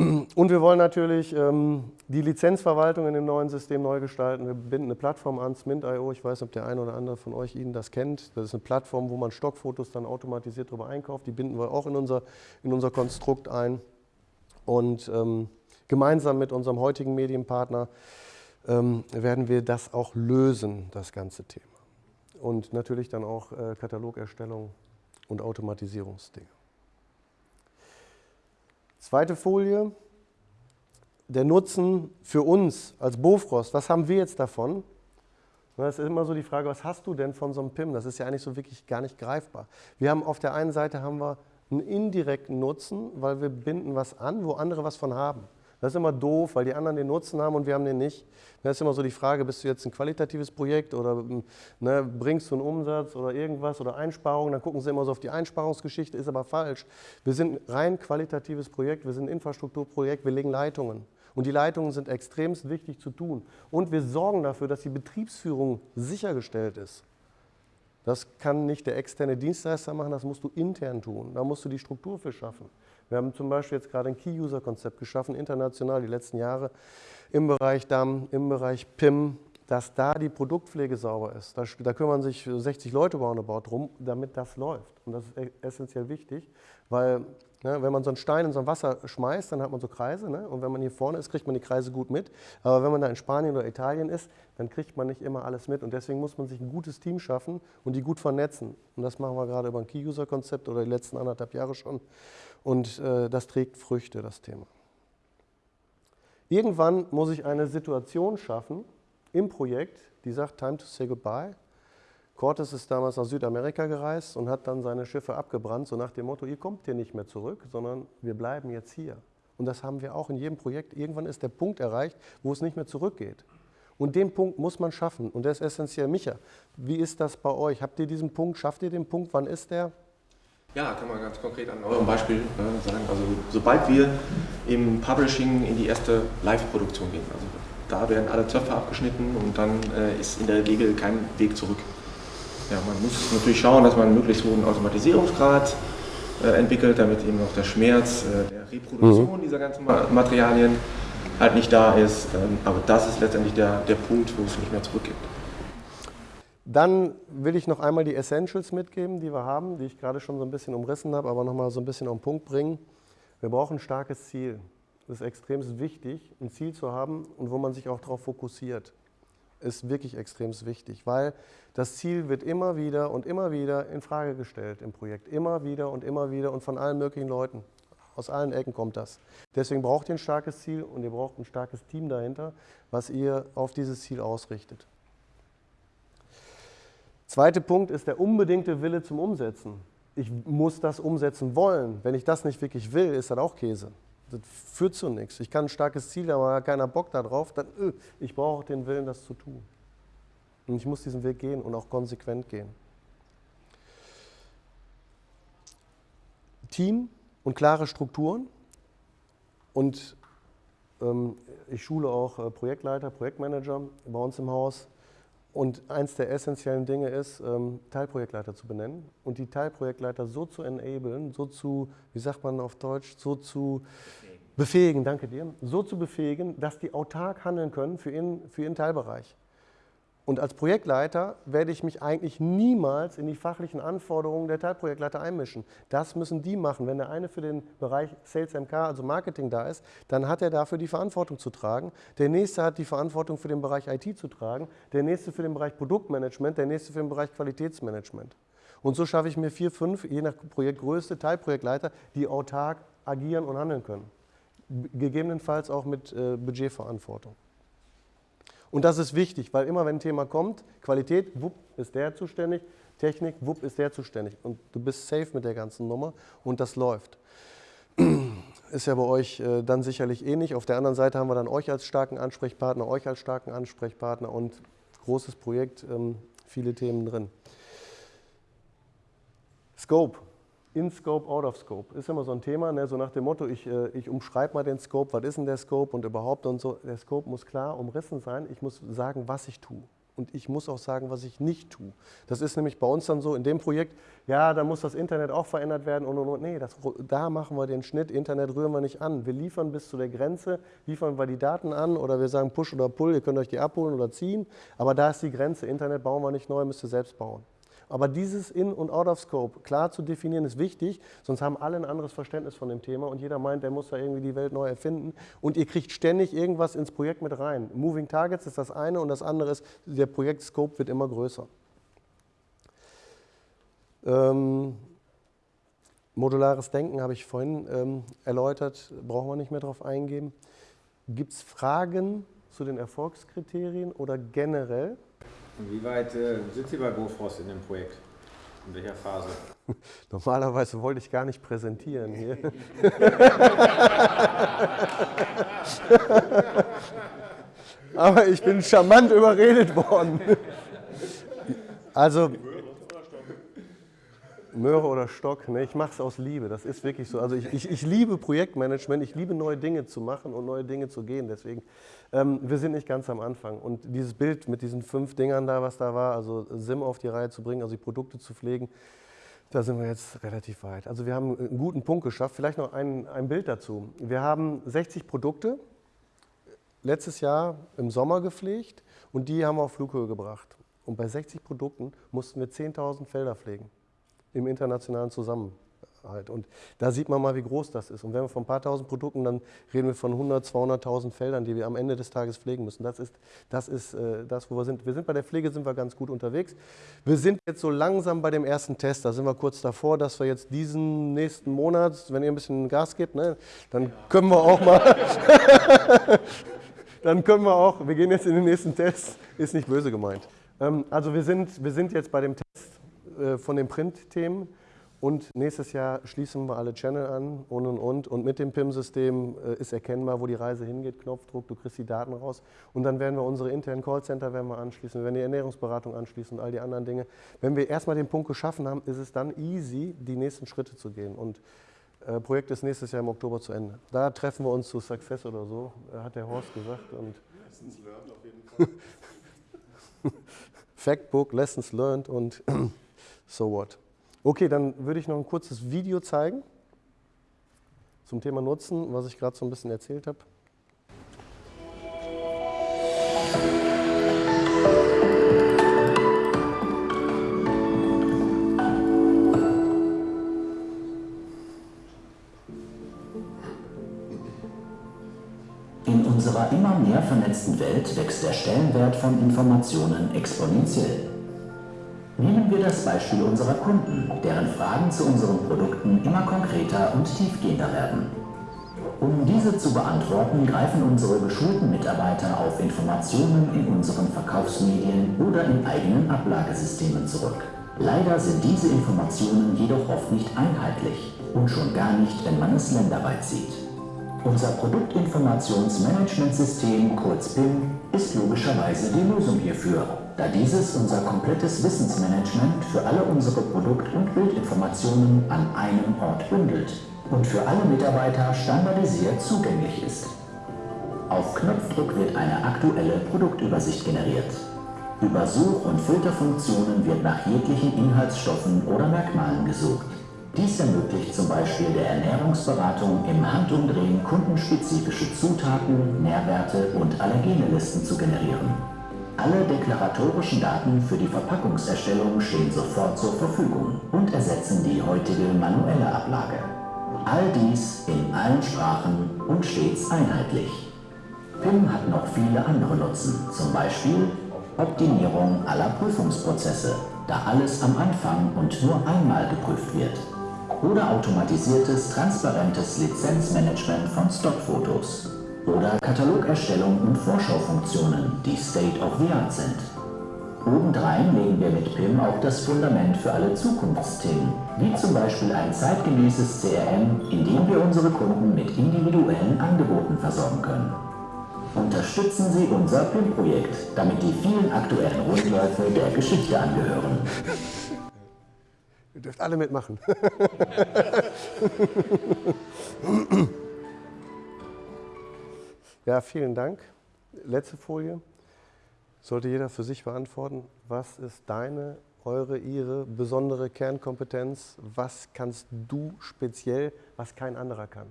Und wir wollen natürlich ähm, die Lizenzverwaltung in dem neuen System neu gestalten. Wir binden eine Plattform an, Smint.io. Ich weiß ob der eine oder andere von euch Ihnen das kennt. Das ist eine Plattform, wo man Stockfotos dann automatisiert darüber einkauft. Die binden wir auch in unser, in unser Konstrukt ein. Und ähm, gemeinsam mit unserem heutigen Medienpartner ähm, werden wir das auch lösen, das ganze Thema. Und natürlich dann auch äh, Katalogerstellung und Automatisierungsdinge. Zweite Folie, der Nutzen für uns als Bofrost. Was haben wir jetzt davon? Das ist immer so die Frage, was hast du denn von so einem PIM? Das ist ja eigentlich so wirklich gar nicht greifbar. Wir haben auf der einen Seite haben wir einen indirekten Nutzen, weil wir binden was an, wo andere was von haben. Das ist immer doof, weil die anderen den Nutzen haben und wir haben den nicht. Das ist immer so die Frage, bist du jetzt ein qualitatives Projekt oder ne, bringst du einen Umsatz oder irgendwas oder Einsparungen, dann gucken sie immer so auf die Einsparungsgeschichte, ist aber falsch. Wir sind ein rein qualitatives Projekt, wir sind ein Infrastrukturprojekt, wir legen Leitungen. Und die Leitungen sind extremst wichtig zu tun. Und wir sorgen dafür, dass die Betriebsführung sichergestellt ist. Das kann nicht der externe Dienstleister machen, das musst du intern tun. Da musst du die Struktur für schaffen. Wir haben zum Beispiel jetzt gerade ein Key-User-Konzept geschaffen, international die letzten Jahre, im Bereich DAM, im Bereich PIM, dass da die Produktpflege sauber ist. Da, da kümmern sich 60 Leute roundabout drum, damit das läuft. Und das ist e-, essentiell wichtig, weil ne, wenn man so einen Stein in so ein Wasser schmeißt, dann hat man so Kreise. Ne? Und wenn man hier vorne ist, kriegt man die Kreise gut mit. Aber wenn man da in Spanien oder Italien ist, dann kriegt man nicht immer alles mit. Und deswegen muss man sich ein gutes Team schaffen und die gut vernetzen. Und das machen wir gerade über ein Key-User-Konzept oder die letzten anderthalb Jahre schon. Und äh, das trägt Früchte, das Thema. Irgendwann muss ich eine Situation schaffen im Projekt, die sagt, time to say goodbye. Cortes ist damals nach Südamerika gereist und hat dann seine Schiffe abgebrannt, so nach dem Motto, ihr kommt hier nicht mehr zurück, sondern wir bleiben jetzt hier. Und das haben wir auch in jedem Projekt. Irgendwann ist der Punkt erreicht, wo es nicht mehr zurückgeht. Und den Punkt muss man schaffen. Und der ist essentiell. Micha, wie ist das bei euch? Habt ihr diesen Punkt? Schafft ihr den Punkt? Wann ist der? Ja, kann man ganz konkret an eurem Beispiel äh, sagen. Also sobald wir im Publishing in die erste Live-Produktion gehen, also da werden alle Zöpfe abgeschnitten und dann äh, ist in der Regel kein Weg zurück. Ja, man muss natürlich schauen, dass man einen möglichst hohen Automatisierungsgrad äh, entwickelt, damit eben auch der Schmerz äh, der Reproduktion mhm. dieser ganzen Materialien halt nicht da ist. Ähm, aber das ist letztendlich der, der Punkt, wo es nicht mehr zurückgibt. Dann will ich noch einmal die Essentials mitgeben, die wir haben, die ich gerade schon so ein bisschen umrissen habe, aber nochmal so ein bisschen auf den Punkt bringen. Wir brauchen ein starkes Ziel. Das ist extrem wichtig, ein Ziel zu haben und wo man sich auch darauf fokussiert. Ist wirklich extrem wichtig, weil das Ziel wird immer wieder und immer wieder in Frage gestellt im Projekt. Immer wieder und immer wieder und von allen möglichen Leuten. Aus allen Ecken kommt das. Deswegen braucht ihr ein starkes Ziel und ihr braucht ein starkes Team dahinter, was ihr auf dieses Ziel ausrichtet. Zweiter Punkt ist der unbedingte Wille zum Umsetzen. Ich muss das umsetzen wollen. Wenn ich das nicht wirklich will, ist das auch Käse. Das führt zu nichts. Ich kann ein starkes Ziel aber keiner Bock darauf, dann öh, ich brauche den Willen, das zu tun. Und ich muss diesen Weg gehen und auch konsequent gehen. Team und klare Strukturen. Und ähm, ich schule auch äh, Projektleiter, Projektmanager bei uns im Haus. Und eins der essentiellen Dinge ist, ähm, Teilprojektleiter zu benennen und die Teilprojektleiter so zu enablen, so zu, wie sagt man auf Deutsch, so zu befähigen, befähigen danke dir, so zu befähigen, dass die autark handeln können für ihren, für ihren Teilbereich. Und als Projektleiter werde ich mich eigentlich niemals in die fachlichen Anforderungen der Teilprojektleiter einmischen. Das müssen die machen. Wenn der eine für den Bereich Sales MK, also Marketing da ist, dann hat er dafür die Verantwortung zu tragen. Der nächste hat die Verantwortung für den Bereich IT zu tragen, der nächste für den Bereich Produktmanagement, der nächste für den Bereich Qualitätsmanagement. Und so schaffe ich mir vier, fünf, je nach Projektgröße, Teilprojektleiter, die autark agieren und handeln können. Gegebenenfalls auch mit äh, Budgetverantwortung. Und das ist wichtig, weil immer wenn ein Thema kommt, Qualität, wupp, ist der zuständig, Technik, wupp, ist der zuständig. Und du bist safe mit der ganzen Nummer und das läuft. Ist ja bei euch äh, dann sicherlich ähnlich. Auf der anderen Seite haben wir dann euch als starken Ansprechpartner, euch als starken Ansprechpartner und großes Projekt, ähm, viele Themen drin. Scope in Scope, out of Scope. Ist immer so ein Thema, ne? so nach dem Motto, ich, äh, ich umschreibe mal den Scope, was ist denn der Scope und überhaupt und so. Der Scope muss klar umrissen sein. Ich muss sagen, was ich tue. Und ich muss auch sagen, was ich nicht tue. Das ist nämlich bei uns dann so in dem Projekt, ja, da muss das Internet auch verändert werden und und und. Nee, das, da machen wir den Schnitt, Internet rühren wir nicht an. Wir liefern bis zu der Grenze, liefern wir die Daten an oder wir sagen Push oder Pull, ihr könnt euch die abholen oder ziehen. Aber da ist die Grenze, Internet bauen wir nicht neu, müsst ihr selbst bauen. Aber dieses In- und Out-of-Scope klar zu definieren ist wichtig, sonst haben alle ein anderes Verständnis von dem Thema und jeder meint, der muss da irgendwie die Welt neu erfinden und ihr kriegt ständig irgendwas ins Projekt mit rein. Moving Targets ist das eine und das andere ist, der Projektscope wird immer größer. Ähm, modulares Denken habe ich vorhin ähm, erläutert, brauchen wir nicht mehr darauf eingehen. Gibt es Fragen zu den Erfolgskriterien oder generell? Wie weit äh, sind Sie bei Bofrost in dem Projekt? In welcher Phase? Normalerweise wollte ich gar nicht präsentieren hier. Aber ich bin charmant überredet worden. Also Möhre oder Stock, ne, ich mache es aus Liebe, das ist wirklich so. Also ich, ich, ich, liebe Projektmanagement, ich liebe neue Dinge zu machen und neue Dinge zu gehen, deswegen, ähm, wir sind nicht ganz am Anfang. Und dieses Bild mit diesen fünf Dingern da, was da war, also SIM auf die Reihe zu bringen, also die Produkte zu pflegen, da sind wir jetzt relativ weit. Also wir haben einen guten Punkt geschafft. Vielleicht noch ein, ein Bild dazu. Wir haben 60 Produkte letztes Jahr im Sommer gepflegt und die haben wir auf Flughöhe gebracht. Und bei 60 Produkten mussten wir 10.000 Felder pflegen im internationalen Zusammenhalt. Und da sieht man mal, wie groß das ist. Und wenn wir von ein paar tausend Produkten, dann reden wir von 100, 200.000 Feldern, die wir am Ende des Tages pflegen müssen. Das ist, das ist äh, das, wo wir sind. Wir sind bei der Pflege sind wir ganz gut unterwegs. Wir sind jetzt so langsam bei dem ersten Test. Da sind wir kurz davor, dass wir jetzt diesen nächsten Monat, wenn ihr ein bisschen Gas gebt, ne, dann können wir auch mal... dann können wir auch, wir gehen jetzt in den nächsten Test, ist nicht böse gemeint. Ähm, also wir sind, wir sind jetzt bei dem Test äh, von den Print-Themen und nächstes Jahr schließen wir alle Channel an und und und. Und mit dem PIM-System äh, ist erkennbar, wo die Reise hingeht, Knopfdruck, du kriegst die Daten raus. Und dann werden wir unsere internen Callcenter werden wir anschließen, wir werden die Ernährungsberatung anschließen und all die anderen Dinge. Wenn wir erstmal den Punkt geschaffen haben, ist es dann easy, die nächsten Schritte zu gehen. Und äh, Projekt ist nächstes Jahr im Oktober zu Ende. Da treffen wir uns zu Success oder so, hat der Horst gesagt. Und Lessons learned auf jeden Fall. Factbook, Lessons learned und so what. Okay, dann würde ich noch ein kurzes Video zeigen zum Thema Nutzen, was ich gerade so ein bisschen erzählt habe. In unserer immer mehr vernetzten Welt wächst der Stellenwert von Informationen exponentiell. Nehmen wir das Beispiel unserer Kunden, deren Fragen zu unseren Produkten immer konkreter und tiefgehender werden. Um diese zu beantworten, greifen unsere geschulten Mitarbeiter auf Informationen in unseren Verkaufsmedien oder in eigenen Ablagesystemen zurück. Leider sind diese Informationen jedoch oft nicht einheitlich und schon gar nicht, wenn man es länderweit sieht. Unser Produktinformationsmanagementsystem, kurz PIM, ist logischerweise die Lösung hierfür, da dieses unser komplettes Wissensmanagement für alle unsere Produkt- und Bildinformationen an einem Ort bündelt und für alle Mitarbeiter standardisiert zugänglich ist. Auf Knopfdruck wird eine aktuelle Produktübersicht generiert. Über Such- und Filterfunktionen wird nach jeglichen Inhaltsstoffen oder Merkmalen gesucht. Dies ermöglicht zum Beispiel der Ernährungsberatung im Handumdrehen kundenspezifische Zutaten, Nährwerte und Allergenelisten zu generieren. Alle deklaratorischen Daten für die Verpackungserstellung stehen sofort zur Verfügung und ersetzen die heutige manuelle Ablage. All dies in allen Sprachen und stets einheitlich. PIM hat noch viele andere Nutzen, zum Beispiel Optimierung aller Prüfungsprozesse, da alles am Anfang und nur einmal geprüft wird. Oder automatisiertes, transparentes Lizenzmanagement von Stockfotos. Oder Katalogerstellung und Vorschaufunktionen, die State of the Art sind. Obendrein legen wir mit PIM auch das Fundament für alle Zukunftsthemen, wie zum Beispiel ein zeitgemäßes CRM, in dem wir unsere Kunden mit individuellen Angeboten versorgen können. Unterstützen Sie unser PIM-Projekt, damit die vielen aktuellen Rundläufe der Geschichte angehören. Ihr dürft alle mitmachen. ja, vielen Dank. Letzte Folie. Sollte jeder für sich beantworten, was ist deine, eure, ihre besondere Kernkompetenz? Was kannst du speziell, was kein anderer kann?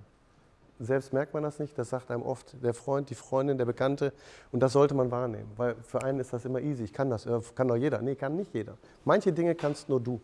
Selbst merkt man das nicht, das sagt einem oft der Freund, die Freundin, der Bekannte und das sollte man wahrnehmen, weil für einen ist das immer easy, ich kann das, äh, kann doch jeder. Nee, kann nicht jeder. Manche Dinge kannst nur du.